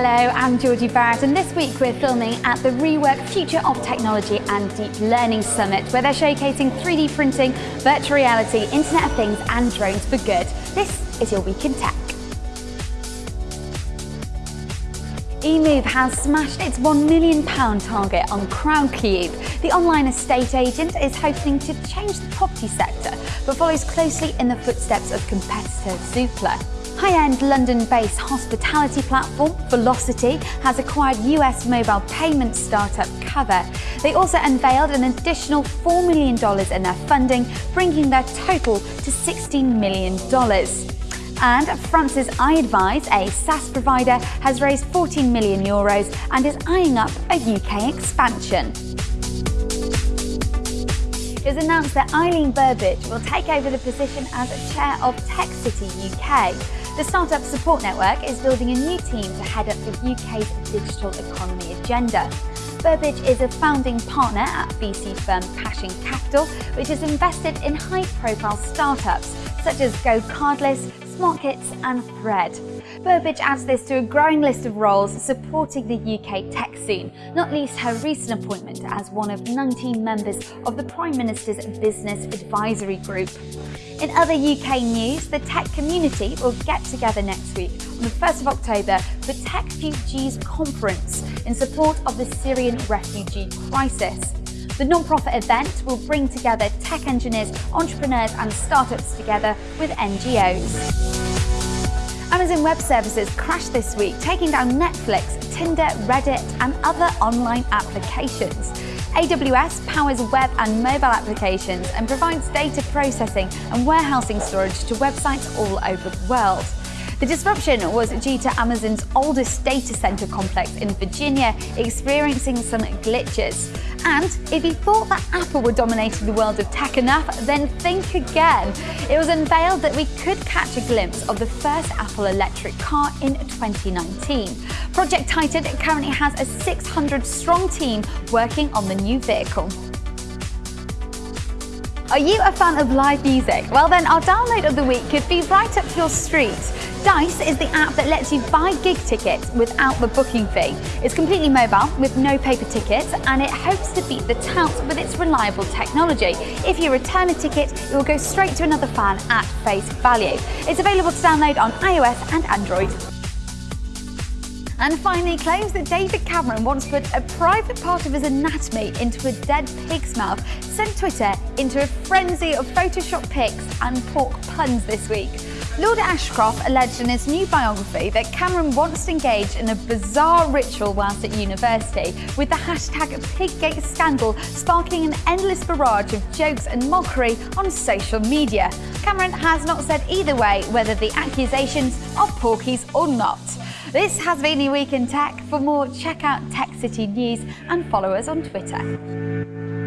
Hello, I'm Georgie Barrett and this week we're filming at the Rework Future of Technology and Deep Learning Summit where they're showcasing 3D printing, virtual reality, Internet of Things and drones for good. This is your Week in Tech. eMoov has smashed its £1 million target on Crowdcube. The online estate agent is hoping to change the property sector, but follows closely in the footsteps of competitor Zoopla. High-end London-based hospitality platform Velocity has acquired US mobile payment startup Cover. They also unveiled an additional $4 million in their funding, bringing their total to $16 million. And France's iAdvize, a SaaS provider, has raised 14 million euros and is eyeing up a UK expansion. It was announced that Eileen Burbidge will take over the position as chair of Tech City UK. The Startup Support Network is building a new team to head up the UK's digital economy agenda. Burbidge is a founding partner at VC firm Passion Capital, which has invested in high-profile startups such as GoCardless, SmartKits and Thread. Burbidge adds this to a growing list of roles supporting the UK tech scene, not least her recent appointment as one of 19 members of the Prime Minister's Business Advisory Group. In other UK news, the tech community will get together next week on the 1st of October for TechFugees conference in support of the Syrian refugee crisis. The non-profit event will bring together tech engineers, entrepreneurs and startups together with NGOs. Amazon Web Services crashed this week, taking down Netflix, Tinder, Reddit and other online applications. AWS powers web and mobile applications and provides data processing and warehousing storage to websites all over the world. The disruption was due to Amazon's oldest data center complex in Virginia experiencing some glitches. And if you thought that Apple were dominating the world of tech enough, then think again. It was unveiled that we could catch a glimpse of the first Apple electric car in 2019. Project Titan currently has a 600 strong team working on the new vehicle. Are you a fan of live music? Well then our download of the week could be right up your street. Dice is the app that lets you buy gig tickets without the booking fee. It's completely mobile with no paper tickets and it hopes to beat the touts with its reliable technology. If you return a ticket, it will go straight to another fan at face value. It's available to download on iOS and Android. And finally, claims that David Cameron once put a private part of his anatomy into a dead pig's mouth sent Twitter into a frenzy of Photoshop pics and pork puns this week. Lord Ashcroft alleged in his new biography that Cameron once engaged in a bizarre ritual whilst at university, with the hashtag Piggate scandal sparking an endless barrage of jokes and mockery on social media. Cameron has not said either way whether the accusations are porkies or not. This has been your Week in Tech. For more, check out Tech City News and follow us on Twitter.